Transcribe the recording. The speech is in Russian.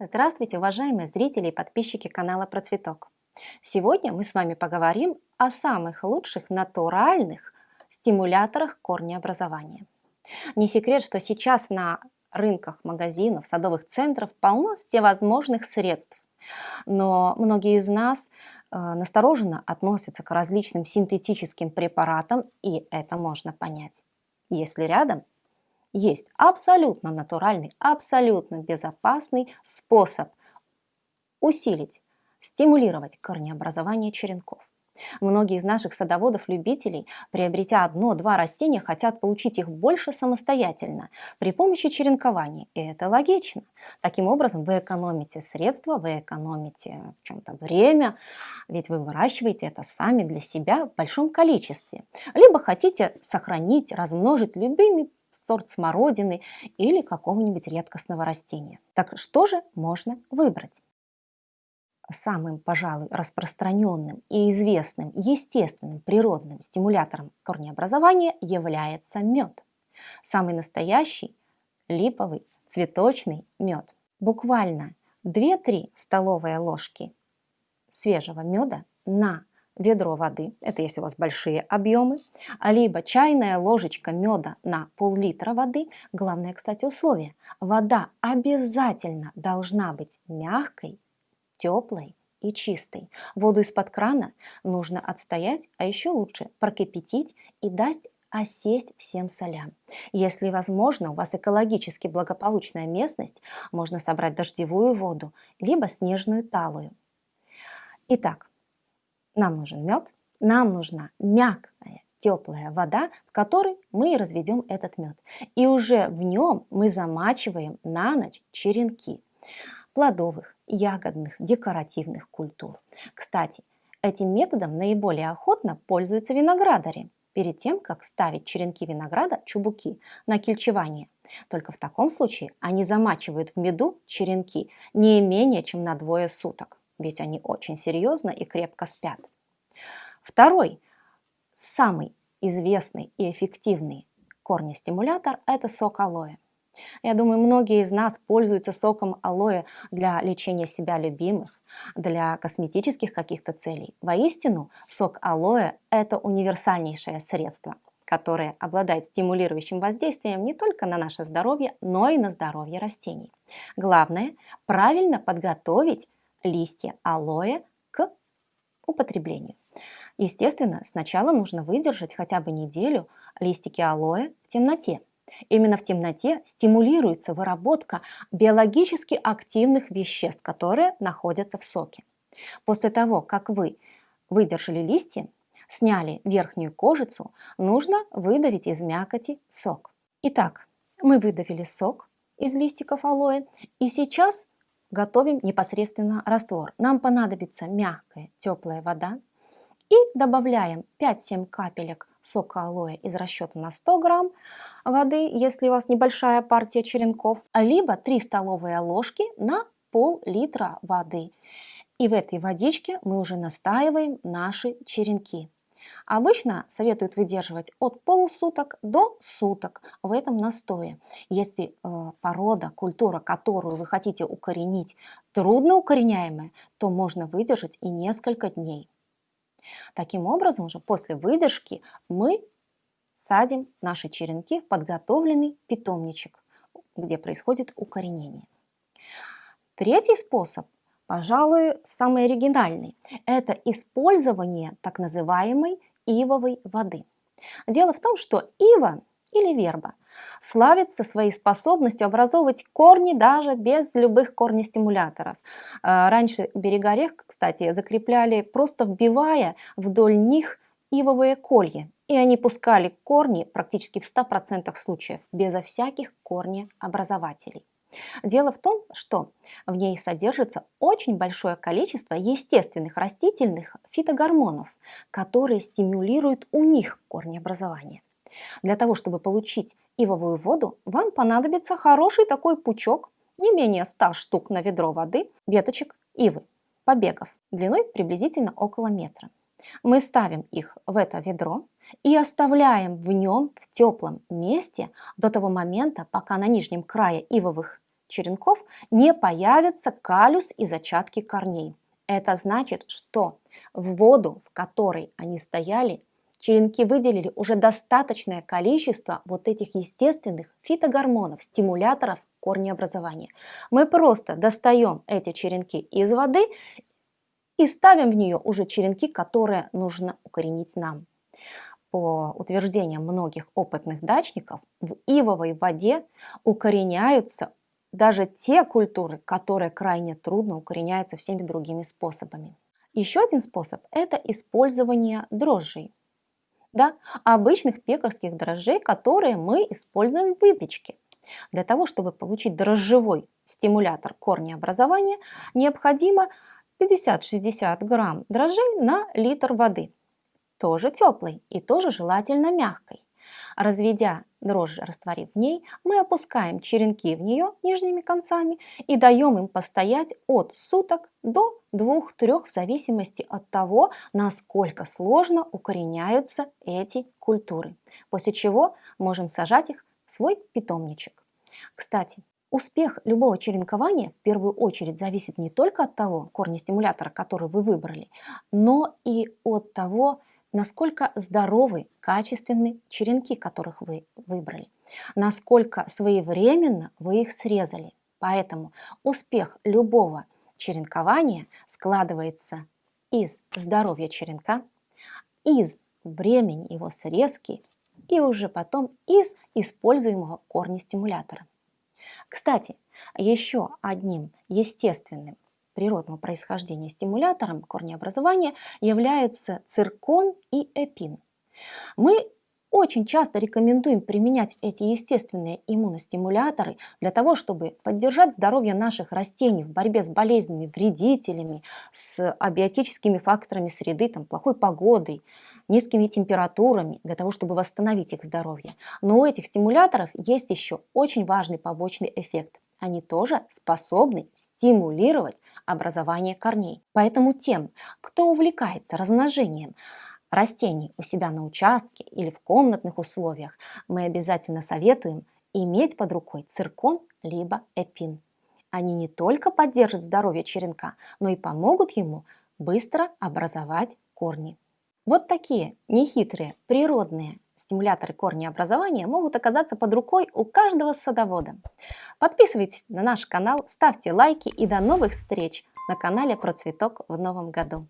Здравствуйте, уважаемые зрители и подписчики канала Процветок. Сегодня мы с вами поговорим о самых лучших натуральных стимуляторах корнеобразования. Не секрет, что сейчас на рынках, магазинов, садовых центров полно всевозможных средств. Но многие из нас э, настороженно относятся к различным синтетическим препаратам, и это можно понять. Если рядом есть абсолютно натуральный, абсолютно безопасный способ усилить, стимулировать корнеобразование черенков. Многие из наших садоводов-любителей, приобретя одно-два растения, хотят получить их больше самостоятельно при помощи черенкования. И это логично. Таким образом, вы экономите средства, вы экономите в чем-то время, ведь вы выращиваете это сами для себя в большом количестве. Либо хотите сохранить, размножить любыми сорт смородины или какого-нибудь редкостного растения. Так что же можно выбрать? Самым, пожалуй, распространенным и известным естественным природным стимулятором корнеобразования является мед. Самый настоящий липовый цветочный мед. Буквально 2-3 столовые ложки свежего меда на ведро воды, это если у вас большие объемы, либо чайная ложечка меда на пол-литра воды. Главное, кстати, условие. Вода обязательно должна быть мягкой, теплой и чистой. Воду из-под крана нужно отстоять, а еще лучше прокипятить и дать осесть всем солям. Если возможно, у вас экологически благополучная местность, можно собрать дождевую воду, либо снежную талую. Итак, нам нужен мед, нам нужна мягкая теплая вода, в которой мы разведем этот мед. И уже в нем мы замачиваем на ночь черенки плодовых, ягодных, декоративных культур. Кстати, этим методом наиболее охотно пользуются виноградари перед тем, как ставить черенки винограда, чубуки, на кельчевание. Только в таком случае они замачивают в меду черенки не менее чем на двое суток ведь они очень серьезно и крепко спят. Второй, самый известный и эффективный корнестимулятор – это сок алоэ. Я думаю, многие из нас пользуются соком алоэ для лечения себя любимых, для косметических каких-то целей. Воистину, сок алоэ – это универсальнейшее средство, которое обладает стимулирующим воздействием не только на наше здоровье, но и на здоровье растений. Главное – правильно подготовить листья алоэ к употреблению. Естественно, сначала нужно выдержать хотя бы неделю листики алоэ в темноте. Именно в темноте стимулируется выработка биологически активных веществ, которые находятся в соке. После того, как вы выдержали листья, сняли верхнюю кожицу, нужно выдавить из мякоти сок. Итак, мы выдавили сок из листиков алоэ, и сейчас готовим непосредственно раствор. Нам понадобится мягкая теплая вода и добавляем 5-7 капелек сока алоэ из расчета на 100 грамм воды, если у вас небольшая партия черенков, либо 3 столовые ложки на пол-литра воды. И в этой водичке мы уже настаиваем наши черенки. Обычно советуют выдерживать от полусуток до суток в этом настое. Если э, порода, культура, которую вы хотите укоренить, трудно укореняемая, то можно выдержать и несколько дней. Таким образом, уже после выдержки мы садим наши черенки в подготовленный питомничек, где происходит укоренение. Третий способ пожалуй, самый оригинальный. Это использование так называемой ивовой воды. Дело в том, что ива или верба славится своей способностью образовывать корни даже без любых корнестимуляторов. А, раньше берега рек, кстати, закрепляли просто вбивая вдоль них ивовые колья. И они пускали корни практически в 100% случаев, безо всяких корнеобразователей. Дело в том, что в ней содержится очень большое количество естественных растительных фитогормонов, которые стимулируют у них корнеобразование. Для того, чтобы получить ивовую воду, вам понадобится хороший такой пучок, не менее 100 штук на ведро воды, веточек ивы, побегов, длиной приблизительно около метра. Мы ставим их в это ведро и оставляем в нем в теплом месте до того момента, пока на нижнем крае ивовых черенков не появятся калюс и зачатки корней. Это значит, что в воду, в которой они стояли, черенки выделили уже достаточное количество вот этих естественных фитогормонов, стимуляторов корнеобразования. Мы просто достаем эти черенки из воды и ставим в нее уже черенки, которые нужно укоренить нам. По утверждениям многих опытных дачников, в ивовой воде укореняются даже те культуры, которые крайне трудно укореняются всеми другими способами. Еще один способ – это использование дрожжей. Да, обычных пекарских дрожжей, которые мы используем в выпечке. Для того, чтобы получить дрожжевой стимулятор корнеобразования, необходимо 50-60 грамм дрожжей на литр воды. Тоже теплой и тоже желательно мягкой. Разведя дрожжи, растворив в ней, мы опускаем черенки в нее нижними концами и даем им постоять от суток до 2-3 в зависимости от того, насколько сложно укореняются эти культуры. После чего можем сажать их в свой питомничек. Кстати, Успех любого черенкования в первую очередь зависит не только от того корня стимулятора, который вы выбрали, но и от того, насколько здоровы, качественны черенки, которых вы выбрали, насколько своевременно вы их срезали. Поэтому успех любого черенкования складывается из здоровья черенка, из времени его срезки и уже потом из используемого корня стимулятора. Кстати, еще одним естественным природного происхождения стимулятором корнеобразования являются циркон и эпин. Мы очень часто рекомендуем применять эти естественные иммуностимуляторы для того, чтобы поддержать здоровье наших растений в борьбе с болезнями, вредителями, с абиотическими факторами среды, там, плохой погодой, низкими температурами, для того, чтобы восстановить их здоровье. Но у этих стимуляторов есть еще очень важный побочный эффект они тоже способны стимулировать образование корней. Поэтому тем, кто увлекается размножением растений у себя на участке или в комнатных условиях, мы обязательно советуем иметь под рукой циркон либо эпин. Они не только поддержат здоровье черенка, но и помогут ему быстро образовать корни. Вот такие нехитрые, природные стимуляторы корнеобразования могут оказаться под рукой у каждого садовода. Подписывайтесь на наш канал, ставьте лайки и до новых встреч на канале Про Цветок в новом году.